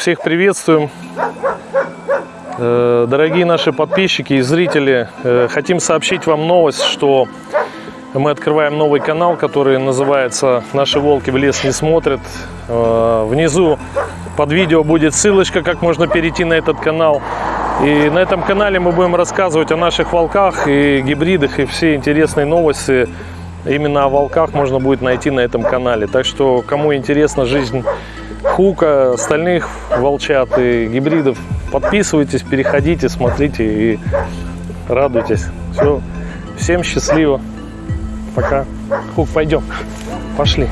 всех приветствуем. Э, Дорогие наши подписчики и зрители, э, хотим сообщить вам новость, что мы открываем новый канал, который называется «Наши волки в лес не смотрят». Э, Внизу под видео будет ссылочка, как можно перейти на этот канал. И на этом канале мы будем рассказывать о наших волках и гибридах, и все интересные новости именно о волках можно будет найти на этом канале. Так что, кому интересна жизнь хука, остальных волчат и гибридов, подписывайтесь, переходите, смотрите и радуйтесь. Все, всем счастливо. Пока. Хук, пойдем. Пошли.